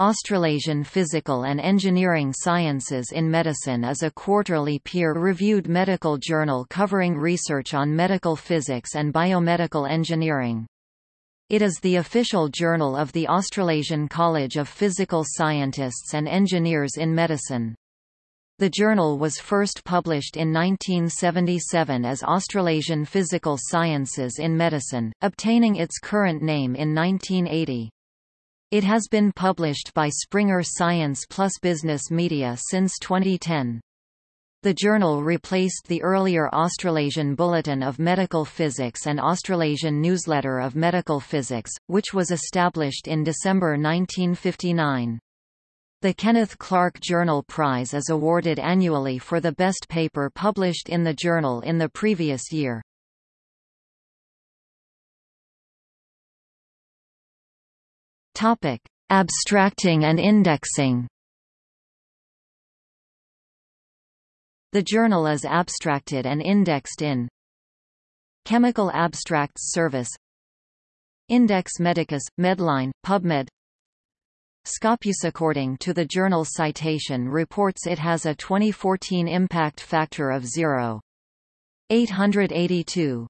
Australasian Physical and Engineering Sciences in Medicine is a quarterly peer-reviewed medical journal covering research on medical physics and biomedical engineering. It is the official journal of the Australasian College of Physical Scientists and Engineers in Medicine. The journal was first published in 1977 as Australasian Physical Sciences in Medicine, obtaining its current name in 1980. It has been published by Springer Science Plus Business Media since 2010. The journal replaced the earlier Australasian Bulletin of Medical Physics and Australasian Newsletter of Medical Physics, which was established in December 1959. The Kenneth Clark Journal Prize is awarded annually for the best paper published in the journal in the previous year. Topic: Abstracting and indexing. The journal is abstracted and indexed in Chemical Abstracts Service Index Medicus, Medline, PubMed Scopus according to the journal citation reports it has a 2014 impact factor of 0.882.